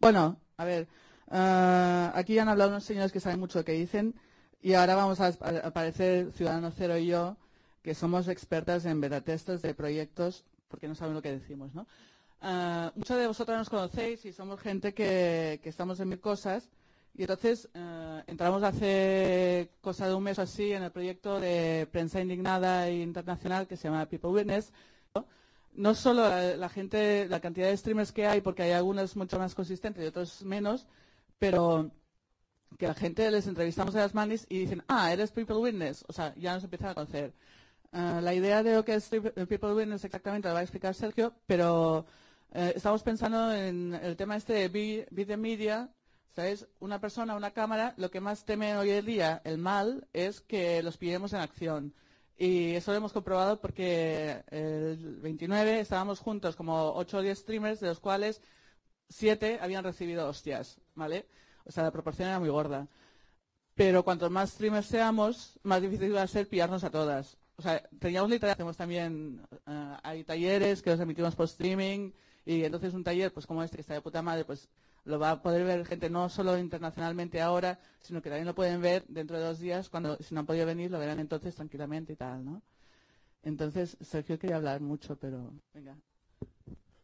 Bueno, a ver, ah, aquí han hablado unos señores que saben mucho lo que dicen y ahora vamos a aparecer Ciudadano Cero y yo, que somos expertas en beta testes de proyectos porque no saben lo que decimos, ¿no? Ah, muchos de vosotros nos conocéis y somos gente que, estamos en mil cosas y entonces ah, entramos hace cosa de un mes o así en el proyecto de prensa indignada e internacional que se llama People Witness. Solo la, gente, la cantidad de streamers que hay, porque hay algunos mucho más consistentes y otros menos, pero que la gente les entrevistamos a las manis y dicen, ah, eres People Witness, o sea, ya nos empiezan a conocer. Ah, la idea de lo que es People Witness exactamente la va a explicar Sergio, pero eh, estamos pensando en el tema este de be, media, ¿sabes? Una persona, una cámara, lo que más teme hoy en día, el mal, es que los pillemos en acción. Y eso lo hemos comprobado porque el 29 estábamos juntos como 8 o 10 streamers, de los cuales 7 habían recibido hostias, ¿vale? O sea, la proporción era muy gorda. Pero cuanto más streamers seamos, más difícil va a ser pillarnos a todas. O sea, teníamos literal, hacemos también, eh, hay talleres que los emitimos por streaming, y entonces un taller, pues como este, que está de puta madre, pues lo va a poder ver gente no solo internacionalmente ahora, sino que también lo pueden ver dentro de dos días, cuando si no han podido venir, lo verán entonces tranquilamente y tal, ¿no? Entonces, Sergio quería hablar mucho, pero venga.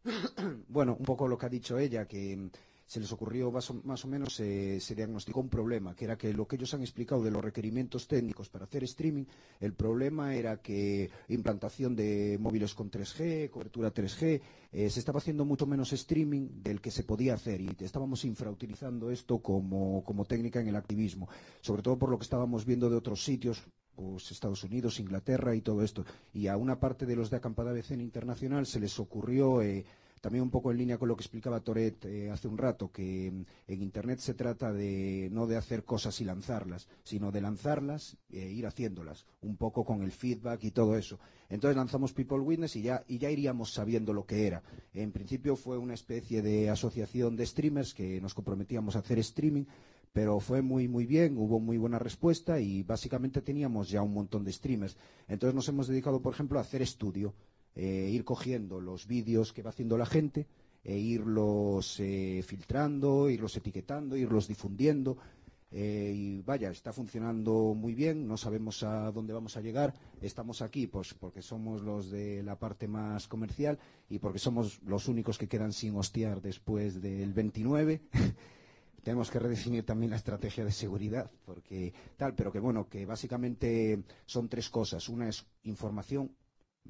Bueno, un poco lo que ha dicho ella, que se les ocurrió más o, menos, se diagnosticó un problema, que era que lo que ellos han explicado de los requerimientos técnicos para hacer streaming, el problema era que implantación de móviles con 3G, cobertura 3G, eh, se estaba haciendo mucho menos streaming del que se podía hacer y estábamos infrautilizando esto como, como técnica en el activismo, sobre todo por lo que estábamos viendo de otros sitios, pues Estados Unidos, Inglaterra y todo esto. Y a una parte de los de Acampada BCN Internacional se les ocurrió eh, también un poco en línea con lo que explicaba Toret eh, hace un rato, que mm, en Internet se trata de no de hacer cosas y lanzarlas, sino de lanzarlas e ir haciéndolas, un poco con el feedback y todo eso. Entonces lanzamos People Witness y ya, y ya iríamos sabiendo lo que era. En principio fue una especie de asociación de streamers que nos comprometíamos a hacer streaming, pero fue muy muy bien, hubo muy buena respuesta y básicamente teníamos ya un montón de streamers. Entonces nos hemos dedicado, por ejemplo, a hacer estudio eh, ir cogiendo los vídeos que va haciendo la gente e irlos eh, filtrando, irlos etiquetando, irlos difundiendo. Eh, y vaya, está funcionando muy bien, no sabemos a dónde vamos a llegar. Estamos aquí pues porque somos los de la parte más comercial y porque somos los únicos que quedan sin hostiar después del 29. tenemos que redefinir también la estrategia de seguridad, porque tal, pero que bueno, que básicamente son tres cosas. Una es información,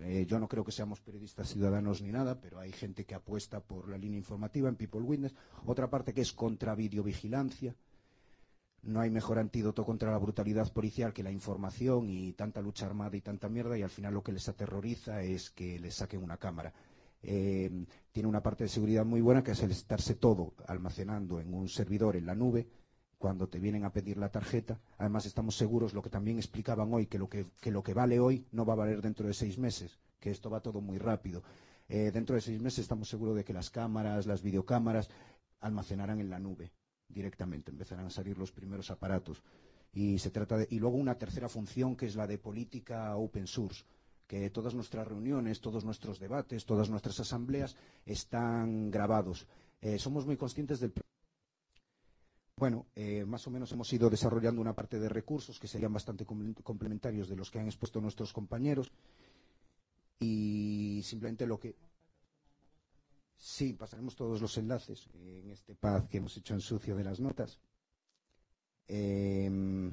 eh, yo no creo que seamos periodistas ciudadanos ni nada, pero hay gente que apuesta por la línea informativa en People Witness. Otra parte que es contra videovigilancia. No hay mejor antídoto contra la brutalidad policial que la información y tanta lucha armada y tanta mierda, y al final lo que les aterroriza es que les saquen una cámara. Eh, tiene una parte de seguridad muy buena que es el estarse todo almacenando en un servidor en la nube cuando te vienen a pedir la tarjeta. Además, estamos seguros, lo que también explicaban hoy, que lo que, vale hoy no va a valer dentro de seis meses, que esto va todo muy rápido. Eh, dentro de seis meses estamos seguros de que las cámaras, las videocámaras, almacenarán en la nube directamente, empezarán a salir los primeros aparatos. Y, se trata de, y luego una tercera función que es la de política open source que todas nuestras reuniones, todos nuestros debates, todas nuestras asambleas están grabados. Eh, somos muy conscientes del bueno, eh, más o menos hemos ido desarrollando una parte de recursos que serían bastante complementarios de los que han expuesto nuestros compañeros. Y simplemente lo que. Sí, pasaremos todos los enlaces en este pad que hemos hecho en sucio de las notas. Em,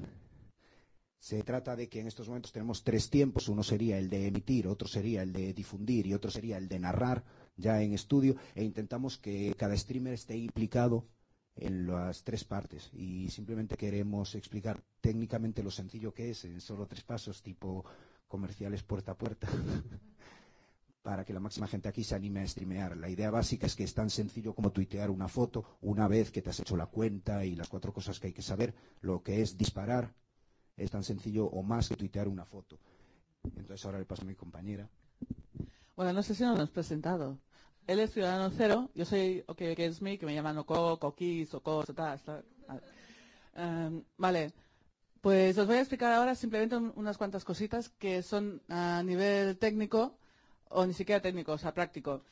se trata de que en estos momentos tenemos tres tiempos. Uno sería el de emitir, otro sería el de difundir y otro sería el de narrar ya en estudio. E intentamos que cada streamer esté implicado en las tres partes y simplemente queremos explicar técnicamente lo sencillo que es en solo tres pasos tipo comerciales puerta a puerta para que la máxima gente aquí se anime a streamear. La idea básica es que es tan sencillo como tuitear una foto una vez que te has hecho la cuenta y las cuatro cosas que hay que saber. Lo que es disparar es tan sencillo o más que tuitear una foto. Entonces ahora le paso a mi compañera. Bueno, no sé si nos hemos presentado. Él es ciudadano cero, yo soy OK me, que me llaman Oko, Coquis, Oko, tal. Um, vale, pues os voy a explicar ahora simplemente unas cuantas cositas que son a nivel técnico o ni siquiera técnico, o sea, práctico.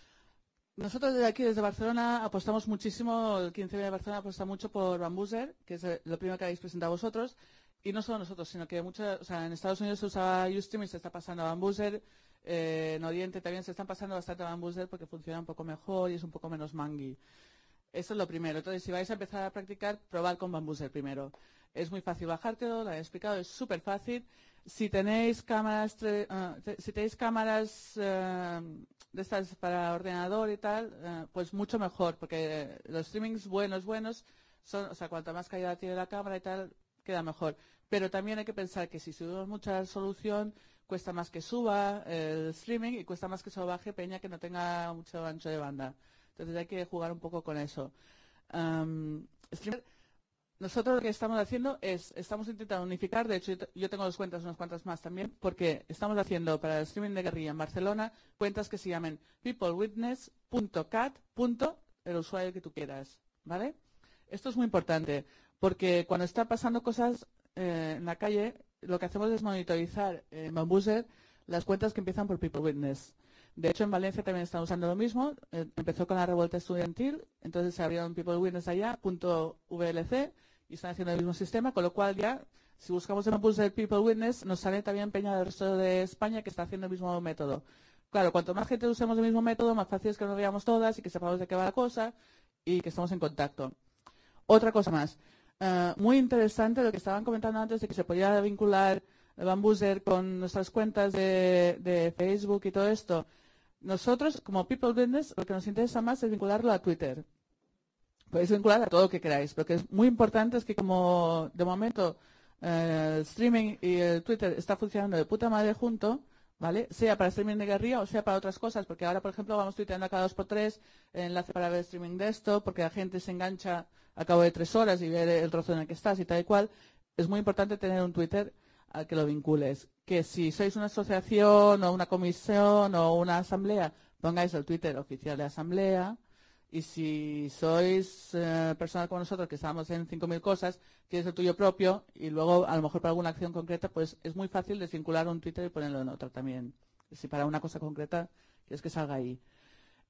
nosotros desde aquí, desde Barcelona, apostamos muchísimo, el 15 de Barcelona apuesta mucho por Bambuser, que es lo primero que habéis presentado vosotros, y no solo nosotros, sino que muchas, o sea, en Estados Unidos se usaba Ustream y se está pasando a Bambuser, eh, en Oriente también se están pasando bastante a porque funciona un poco mejor y es un poco menos mangui. Eso es lo primero. Entonces, si vais a empezar a practicar, probad con Bambuser primero. Es muy fácil bajártelo, lo he explicado, es súper fácil. Si tenéis cámaras, uh, si tenéis cámaras uh, de estas para ordenador y tal, uh, pues mucho mejor, porque los streamings buenos, buenos, son, o sea, cuanto más calidad tiene la cámara y tal, queda mejor. Pero también hay que pensar que si subimos mucha resolución, cuesta más que suba el streaming y cuesta más que se baje peña que no tenga mucho ancho de banda. Entonces hay que jugar un poco con eso. Um, nosotros lo que estamos haciendo es, estamos intentando unificar, de hecho yo tengo dos cuentas, unas cuantas más también, porque estamos haciendo para el streaming de guerrilla en Barcelona cuentas que se llamen peoplewitness.cat. el usuario que tú quieras, ¿vale? Esto es muy importante, porque cuando está pasando cosas eh, en la calle, lo que hacemos es monitorizar en Bambuser las cuentas que empiezan por People Witness. De hecho, en Valencia también están usando lo mismo. Eh, empezó con la revuelta estudiantil, entonces se abrieron People Witness allá, punto VLC, y están haciendo el mismo sistema, con lo cual ya, si buscamos en Bambuser People Witness, nos sale también Peña del resto de España que está haciendo el mismo método. Claro, cuanto más gente usemos el mismo método, más fácil es que nos veamos todas y que sepamos de qué va la cosa y que estemos en contacto. Otra cosa más. Uh, muy interesante lo que estaban comentando antes de que se podía vincular Bambuser con nuestras cuentas de, Facebook y todo esto. Nosotros, como People Business, lo que nos interesa más es vincularlo a Twitter. Podéis vincular a todo lo que queráis, pero que es muy importante es que como de momento eh, el streaming y el Twitter está funcionando de puta madre junto, ¿vale? Sea para streaming de guerrilla o sea para otras cosas, porque ahora, por ejemplo, vamos tuiteando cada dos por tres enlace para ver streaming de esto, porque la gente se engancha a cabo de tres horas y ver el trozo en el que estás y tal y cual, es muy importante tener un Twitter al que lo vincules. Que si sois una asociación o una comisión o una asamblea, pongáis el Twitter oficial de asamblea. Y si sois eh, personas como nosotros que estamos en 5.000 cosas, tienes el tuyo propio y luego a lo mejor para alguna acción concreta, pues es muy fácil desvincular un Twitter y ponerlo en otro también. Si para una cosa concreta quieres que salga ahí.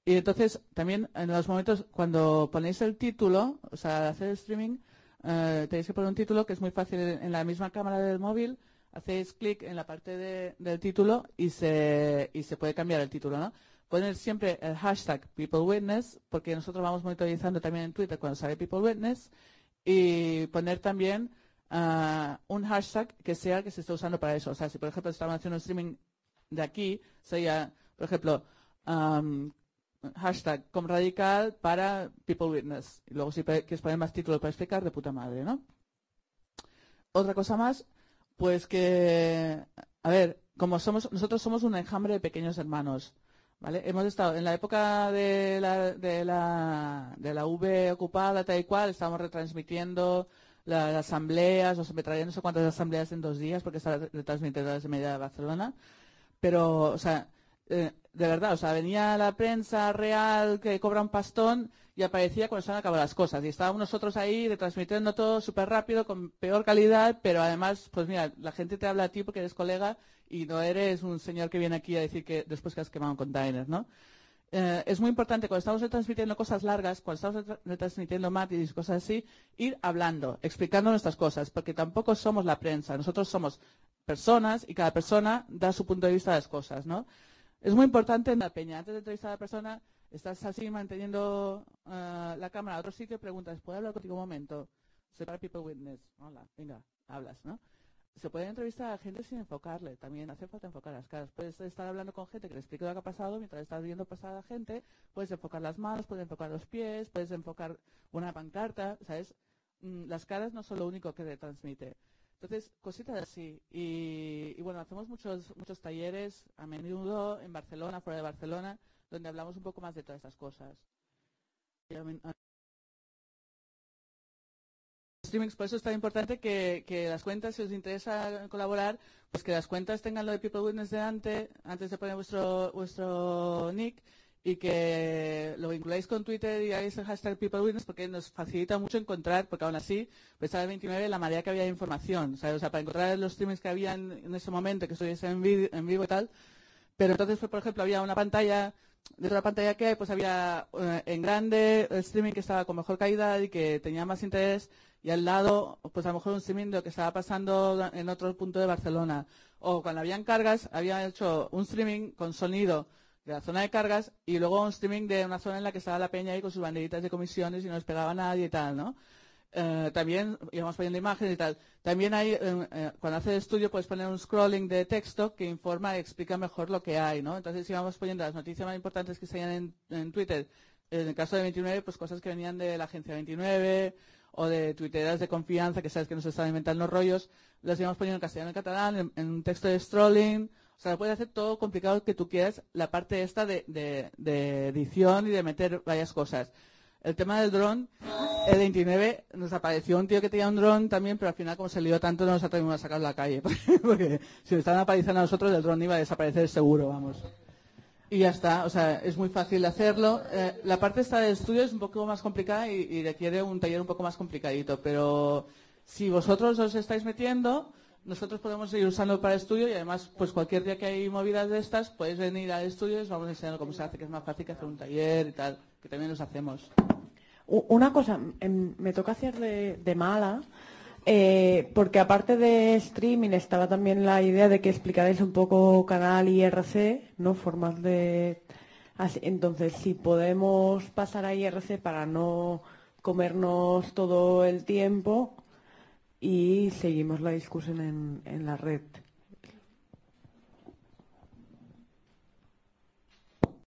Y entonces, también en los momentos, cuando ponéis el título, o sea, hacer el streaming, eh, tenéis que poner un título que es muy fácil en la misma cámara del móvil. Hacéis clic en la parte de, del título y se, y se puede cambiar el título, ¿no? Poner siempre el hashtag PeopleWitness, porque nosotros vamos monitorizando también en Twitter cuando sale PeopleWitness, y poner también uh, un hashtag que sea que se esté usando para eso. O sea, si por ejemplo estamos haciendo un streaming de aquí, sería, por ejemplo, um, hashtag com radical para People Witness. Y luego si quieres poner más títulos para explicar, de puta madre, ¿no? Otra cosa más, pues que, a ver, como somos, nosotros somos un enjambre de pequeños hermanos, ¿vale? Hemos estado, en la época de la, de la, de la V ocupada, tal y cual, estábamos retransmitiendo las asambleas, o se me traían no sé cuántas asambleas en dos días, porque está retransmitiendo desde media de Barcelona, pero, o sea, eh, de verdad, o sea, venía la prensa real que cobra un pastón y aparecía cuando se han acabado las cosas. Y estábamos nosotros ahí retransmitiendo todo súper rápido, con peor calidad, pero además, pues mira, la gente te habla a ti porque eres colega y no eres un señor que viene aquí a decir que después que has quemado un container, ¿no? Eh, es muy importante cuando estamos retransmitiendo cosas largas, cuando estamos retransmitiendo y cosas así, ir hablando, explicando nuestras cosas, porque tampoco somos la prensa, nosotros somos personas y cada persona da su punto de vista de las cosas, ¿no? Es muy importante en la peña. Antes de entrevistar a la persona, estás así manteniendo uh, la cámara a otro sitio y preguntas, ¿puedo hablar contigo un momento? Separa People Witness. Hola, venga, hablas, ¿no? Se puede entrevistar a gente sin enfocarle. También hace falta enfocar las caras. Puedes estar hablando con gente que le explique lo que ha pasado mientras estás viendo pasar a la gente. Puedes enfocar las manos, puedes enfocar los pies, puedes enfocar una pancarta, ¿sabes? Mm, las caras no son lo único que te transmite. Entonces, cositas así. Y, y, bueno, hacemos muchos, muchos talleres a menudo en Barcelona, fuera de Barcelona, donde hablamos un poco más de todas estas cosas. Streamings, por eso es tan importante que, que, las cuentas, si os interesa colaborar, pues que las cuentas tengan lo de People Witness delante, antes de poner vuestro, vuestro nick, y que lo vinculáis con Twitter y hagáis el hashtag PeopleWitness porque nos facilita mucho encontrar, porque aún así, pesar el 29, la marea que había de información, ¿sabes? O sea, para encontrar los streamings que había en, ese momento, que estuviese en, en, vivo y tal, pero entonces, por ejemplo, había una pantalla de la pantalla que hay, pues había eh, en grande el streaming que estaba con mejor calidad y que tenía más interés y al lado, pues a lo mejor un streaming que estaba pasando en otro punto de Barcelona. O cuando habían cargas, había hecho un streaming con sonido de la zona de cargas y luego un streaming de una zona en la que estaba la peña ahí con sus banderitas de comisiones y no les pegaba nadie y tal, ¿no? Eh, también íbamos poniendo imágenes y tal. También hay, eh, eh, cuando hace el estudio puedes poner un scrolling de texto que informa y explica mejor lo que hay, ¿no? Entonces íbamos poniendo las noticias más importantes que salían en, en Twitter. En el caso de 29, pues cosas que venían de la agencia 29 o de tuiteras de confianza que sabes que nos están inventando rollos, las íbamos poniendo en castellano y en catalán, en, un texto de scrolling. O sea, puede hacer todo complicado que tú quieras, la parte esta de, de edición y de meter varias cosas. El tema del dron, el 29 nos apareció un tío que tenía un dron también, pero al final como se lió tanto no nos atrevimos a sacarlo a la calle. Porque si nos estaban apareciendo a nosotros, el dron iba a desaparecer seguro, vamos. Y ya está, o sea, es muy fácil hacerlo. Eh, la parte esta del estudio es un poco más complicada y, requiere un taller un poco más complicadito, pero si vosotros os estáis metiendo, nosotros podemos ir usando para estudio y además, pues cualquier día que hay movidas de estas, podéis venir al estudio y os vamos a enseñar cómo se hace, que es más fácil que hacer un taller y tal que también los hacemos. Una cosa, em, me toca hacer de, mala, eh, porque aparte de streaming estaba también la idea de que explicarais un poco canal IRC, ¿no? Formas de... entonces, si podemos pasar a IRC para no comernos todo el tiempo y seguimos la discusión en, en la red.